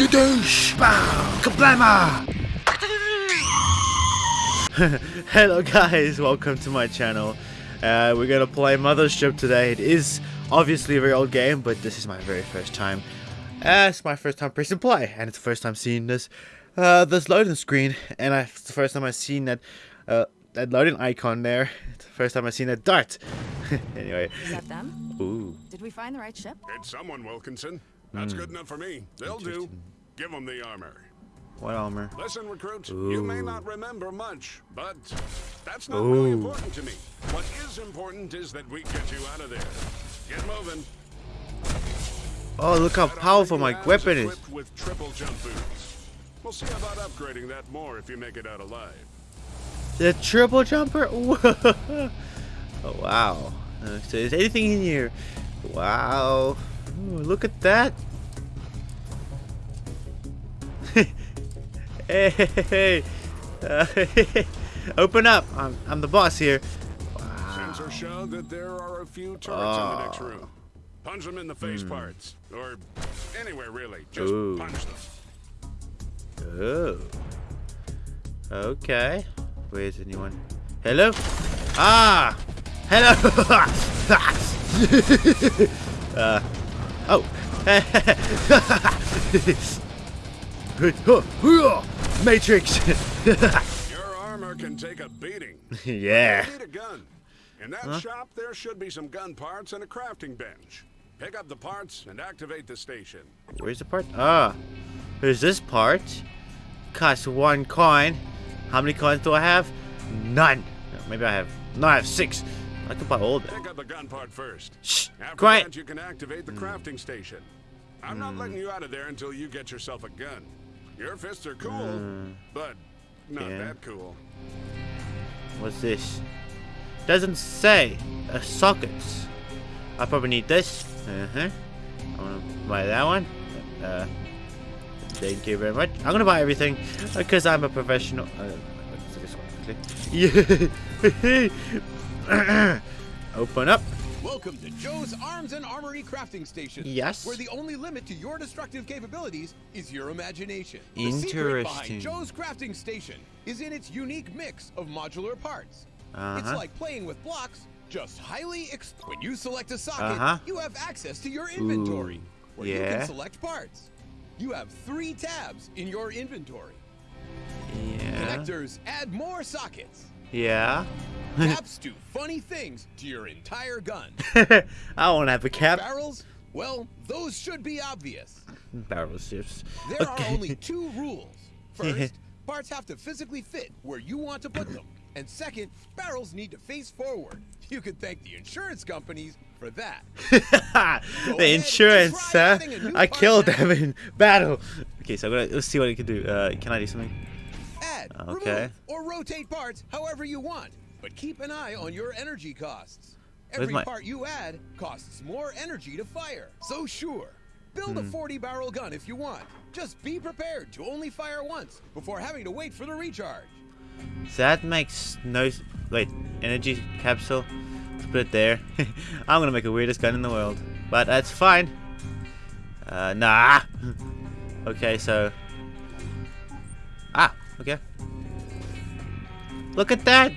Skadoosh! Bow! Kablama! Hello guys, welcome to my channel. Uh, we're gonna play Mothership today. It is obviously a very old game, but this is my very first time. Uh, it's my first time pressing play, and it's the first time seeing this uh, this loading screen, and I, it's the first time I've seen that uh, that loading icon there. It's the first time I've seen that dart. anyway, Is that them? ooh, Did we find the right ship? It's someone, Wilkinson. That's good enough for me. They'll do. Give them the armor. what armor? Listen, recruit, you may not remember much, but that's not really important to me. What is important is that we get you out of there. Get moving. Oh, look how powerful my weapon is. with triple jump boots. We'll see about upgrading that more if you make it out alive. The triple jumper? Oh, wow. So is anything in here? Wow. Ooh, look at that. hey, uh, open up. I'm, I'm the boss here. Sensors show that there are a few turrets in the next room. Punch them in the face parts. Or anywhere, really. Just. Ooh. punch them. Oh. Okay. Where's anyone? Hello? Ah! Hello! uh. Oh. Matrix! Your armor can take a beating. yeah. You need a gun. In that shop, there should be some gun parts and a crafting bench. Pick up the parts and activate the station. Where's the part? Ah. There's this part. Costs one coin. How many coins do I have? None. Maybe I have. No, I have six. I can buy all of them. Pick up the gun part first. Shh. After Quiet. that, you can activate the crafting station. I'm not letting you out of there until you get yourself a gun. Your fists are cool, but not Yeah. that cool. What's this? Doesn't say. Uh, sockets. I probably need this. Uh huh. I wanna buy that one. Uh, thank you very much. I'm gonna buy everything because I'm a professional. Uh, let's this one quickly. Yeah. Open up. Welcome to Joe's Arms and Armory Crafting Station. Yes. Where the only limit to your destructive capabilities is your imagination. The secret Interesting. behind Joe's Crafting Station is in its unique mix of modular parts. It's Uh-huh. It's like playing with blocks, just highly When you select a socket, Uh-huh. you have access to your inventory, Ooh, where you can select parts. You have three tabs in your inventory. Yeah. Connectors add more sockets. Yeah. Caps do funny things to your entire gun. I want to have a cap. Barrels? Well, those should be obvious. Barrel ships. There Okay. are only two rules. First, parts have to physically fit where you want to put them. And second, barrels need to face forward. You could thank the insurance companies for that. the insurance, huh? adding a new I killed them in battle. Okay, so I'm gonna let's see what I can do. Uh, can I do something? Add, Okay. remove, or rotate parts however you want. But keep an eye on your energy costs. Every my- part you add costs more energy to fire. So sure, build Hmm. a 40 barrel gun if you want. Just be prepared to only fire once before having to wait for the recharge. So that makes no. Wait, energy capsule. Let's put it there. I'm gonna make the weirdest gun in the world, but that's fine. Uh, nah. okay, so. Ah, okay. Look at that.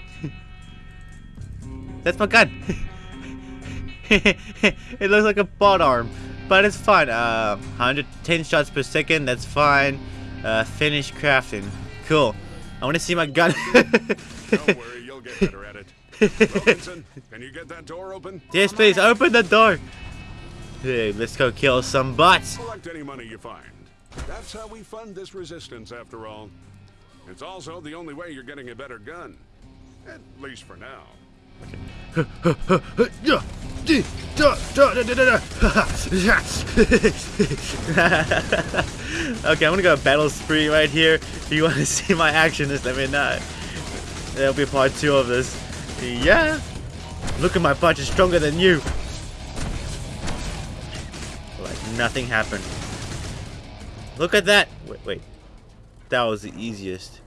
That's my gun. it looks like a bot arm, but it's fine. Uh, 110 shots per second. That's fine. Uh, finish crafting. Cool. I want to see my gun. Don't worry, you'll get better at it. Wilkinson, can you get that door open? yes, please open the door. Hey, let's go kill some bots. Collect any money you find. That's how we fund this resistance, after all. It's also the only way you're getting a better gun. At least for now. okay, I'm gonna go battle spree right here. If you want to see my action, just let me know. There'll be part two of this. Yeah. Look at my punch is stronger than you. Like nothing happened. Look at that. Wait, wait. That was the easiest.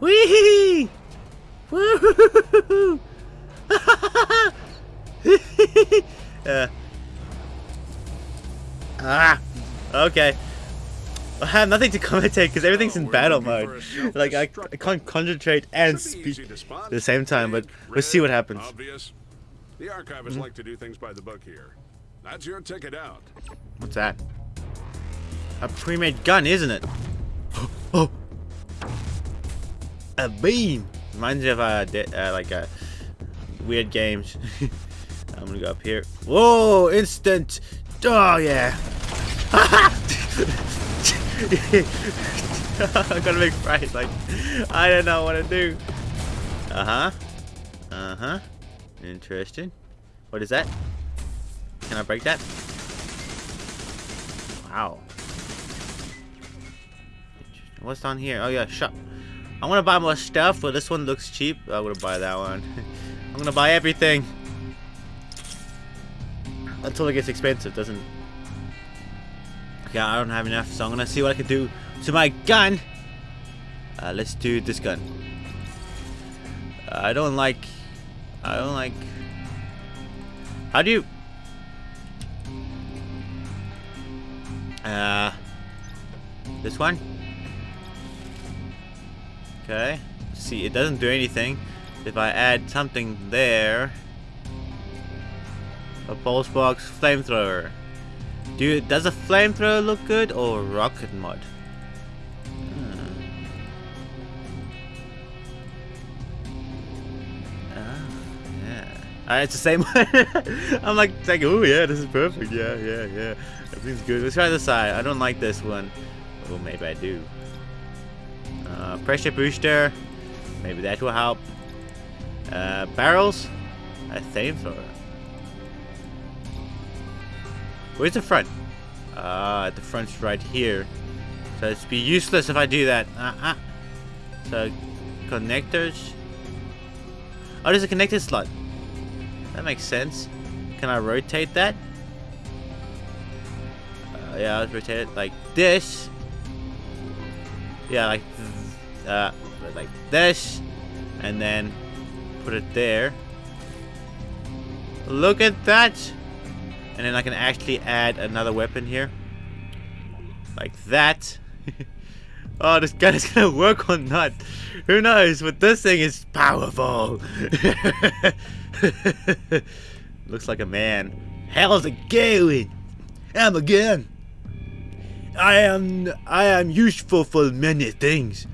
Wee! Woo! uh, ah! Okay. I have nothing to commentate because everything's in battle mode. Like I, I can't concentrate and speak at the same time. But let's see what happens. The archivists like to do things by the book here. That's your ticket out. What's that? A pre-made gun, isn't it? Oh, a beam. Reminds me of uh, uh like uh, weird games. I'm gonna go up here. Whoa! Instant. Oh yeah. I'm gonna make right. Like I don't know what to do. Uh huh. Uh huh. Interesting. What is that? Can I break that? Wow. What's down here? Oh yeah, shop. I want to buy more stuff, but this one looks cheap. I'm gonna buy that one. I'm gonna buy everything until it gets expensive. Doesn't? Yeah, I don't have enough, so I'm gonna see what I can do to my gun. Uh, let's do this gun. Uh, I don't like. I don't like. How do you? Uh, this one. Okay. See, it doesn't do anything. If I add something there, a pulse box flamethrower. Do you, does a flamethrower look good or rocket mod? Hmm. Ah, yeah. Uh, it's the same one. I'm like, like, oh yeah, this is perfect. Yeah, yeah, yeah. Everything's good. Let's try this side. I don't like this one. Well, maybe I do. Uh, pressure booster. Maybe that will help. Uh, barrels. A flamethrower. Where's the front? Ah, uh, the front's right here. So it's be useless if I do that. Uh -uh. So, connectors. Oh, there's a connector slot. That makes sense. Can I rotate that? Uh, yeah, I'll rotate it like this. Yeah, like like this, and then put it there. Look at that! And then I can actually add another weapon here, like that. oh, this gun is gonna work or not? Who knows? But this thing is powerful. Looks like a man. How's it going? I'm a gun. I am I am useful for many things.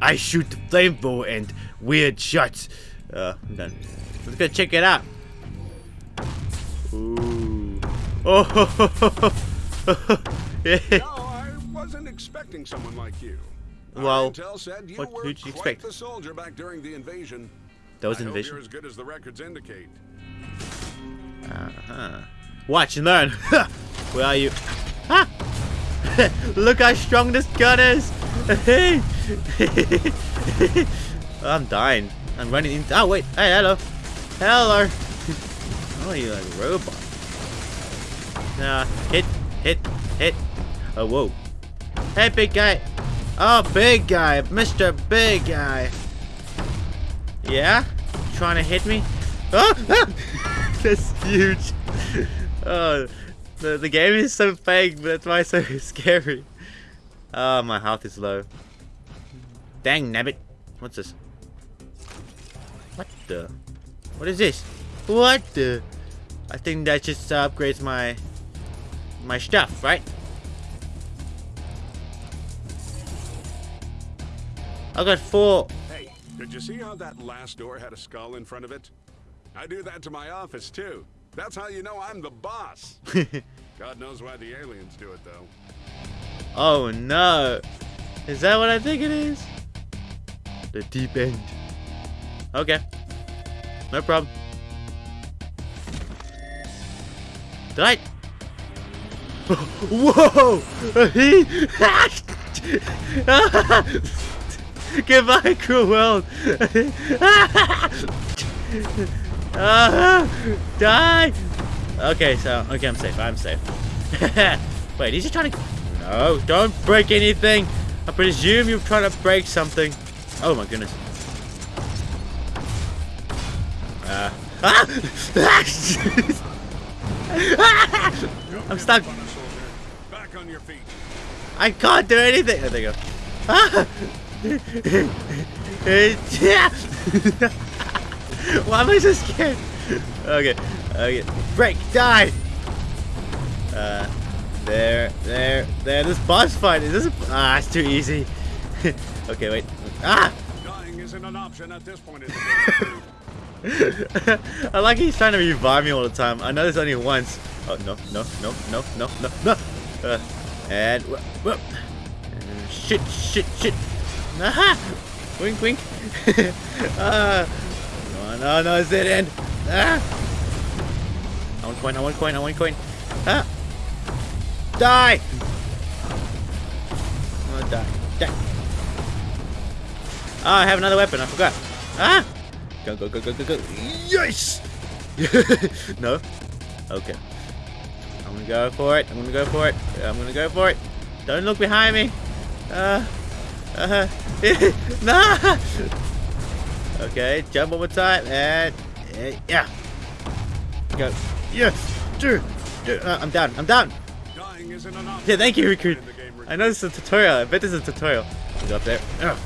I shoot the flamethrower and weird shots. Uh, I'm done. Let's go check it out. Ooh. Oh. yeah. No, I wasn't expecting someone like you. Well, said you what- were who'd you expect? the soldier back during the invasion. That was I hope invasion. you're as good as the records indicate. Uh-huh. Watch and learn. Where are you? Look how strong this gun is. I'm dying. I'm running into. Oh wait. Hey, hello. Hello. oh, you like a robot? Nah. Hit. Hit. Hit. Oh whoa. Hey, big guy. Oh, big guy. Mr. Big Guy. Yeah? Trying to hit me? Oh! That's huge. Oh, the, the game is so fake, but that's why it's so scary. Oh, my health is low. Dang nabbit. What's this? What the? What is this? What the? I think that just upgrades my my stuff, right? I got four. Hey, did you see how that last door had a skull in front of it? I do that to my office too. That's how you know I'm the boss. God knows why the aliens do it though. Oh no. Is that what I think it is? The deep end. Okay. No problem. Did I? Whoa! He. Goodbye, cruel world. Ah, die! Okay, so okay, I'm safe. I'm safe. Wait, is he trying to? No, don't break anything. I presume you're trying to break something. Oh my goodness. Uh, ah! I'm stuck. On a soldier. Back back on your feet. I can't do anything. Oh, there you go. Ah! Why am I so scared? Okay, okay. Break, die. Uh, there, there, there. This boss fight is this? A, ah, it's too easy. okay, wait. Ah! Dying isn't an option at this point in the game. I like he's trying to revive me all the time. I know there's only once. Oh no, no, no, no, no, no, no. Uh, and whoop, whoop. Uh, shit, shit, shit. Aha! Wink, wink. uh, no, no, no, it's dead end. Ah! I want coin, I want coin, I want coin. Ah! Die! Oh, die. Die. Oh, I have another weapon, I forgot. Ah! Go, go, go, go, go, go. Yes! no? Okay. I'm gonna go for it. I'm gonna go for it. I'm gonna go for it. Don't look behind me. Uh, uh, nah! Okay, jump one more time, and, uh, yeah. Go. Yes! Dude! Dude, uh, I'm down, I'm down! Dying isn't an. Yeah, thank you, Recruit. the game, I know this is a tutorial. I bet this is a tutorial. Go up there. Ugh.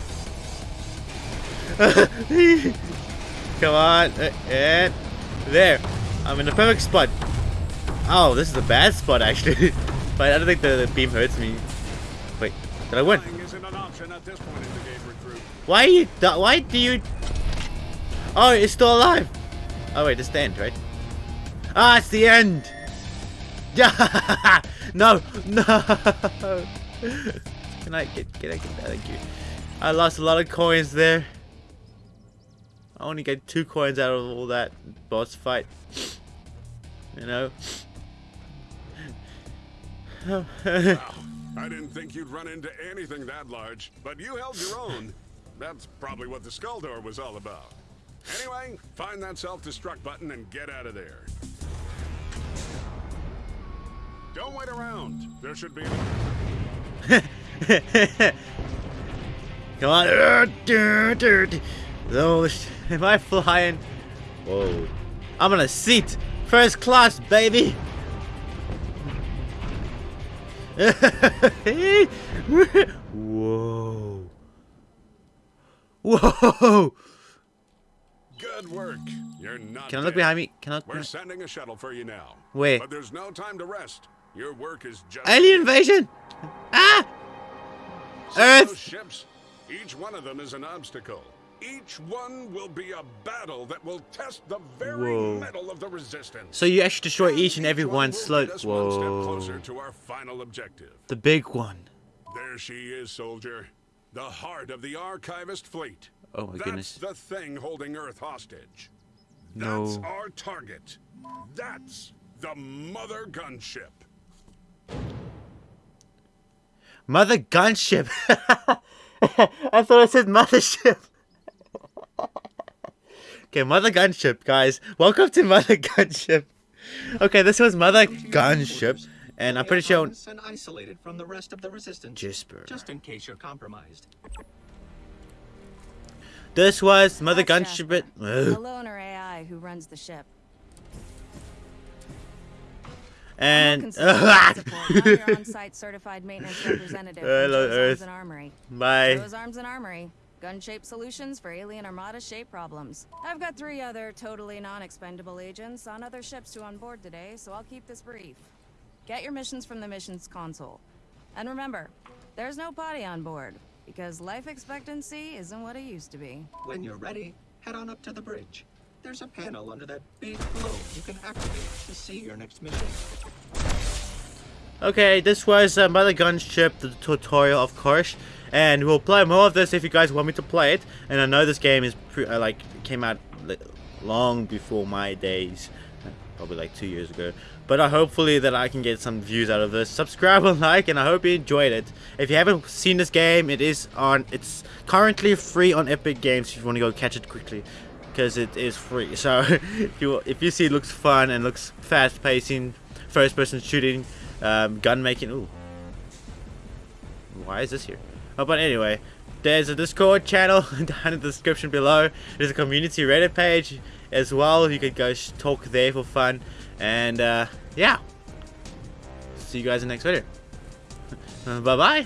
Come on. uh, And there. I'm in the perfect spot. Oh, this is a bad spot, actually. but I don't think the, the beam hurts me. Wait, did I win? Dying isn't an option at this point in the game, recruit. Why you... Why do you... Oh, it's still alive. Oh, wait, it's the end, right? Ah, it's the end. Yeah. no, no. Can I get, I get that? Thank you. I lost a lot of coins there. I only get two coins out of all that boss fight. You know? Wow. I didn't think you'd run into anything that large, but you held your own. That's probably what the skull door was all about. Anyway, find that self-destruct button and get out of there. Don't wait around. There should be Come on. Sh- am I flying? Whoa. I'm on a seat. First class, baby. Whoa. Whoa. Good work. You're not Can I look dead. behind me? Can I? We're sending a shuttle for you now. Where? But there's no time to rest. Your work is just Alien invasion! Ah! See Earth! Ships, each one of them is an obstacle. Each one will be a battle that will test the very Whoa. mettle of the resistance. So you actually destroy each and every one one slow. us one step Whoa. closer to our final objective. The big one. There she is, soldier. The heart of the archivist fleet. Oh my That's goodness. the thing holding Earth hostage. No. That's our target. That's the mother gunship. Mother gunship. I thought I said mothership. okay, mother gunship, guys. Welcome to mother gunship. Okay, this was mother gunship, and I'm pretty sure. and isolated from the rest of the resistance. Gisper. Just in case you're compromised. This was mother gunship. The loner AI who runs the ship. And I'm your on-site certified maintenance representative Hello, Earth. Arms and Armory. bye. Joe's Arms and Armory. Gun-shaped solutions for alien armada shape problems. I've got three other totally non-expendable agents on other ships to on board today, so I'll keep this brief. Get your missions from the missions console. And remember, there's no potty on board, because life expectancy isn't what it used to be. When you're ready, head on up to the bridge. There's a panel under that big globe you can activate to see your next mission. Okay, this was uh, Mother Gunship, the tutorial, of course, and we'll play more of this if you guys want me to play it. And I know this game is pre- uh, like came out li- long before my days, probably like two years ago. But uh, hopefully that I can get some views out of this. Subscribe and like, and I hope you enjoyed it. If you haven't seen this game, it is on. It's currently free on Epic Games. If you want to go catch it quickly. Because it is free, so if you if you see it looks fun and looks fast pacing, first person shooting, um, gun making. Ooh, why is this here? Oh, but anyway, there's a Discord channel down in the description below. There's a community Reddit page as well. You could go talk there for fun, and uh, yeah. See you guys in the next video. Uh, bye bye.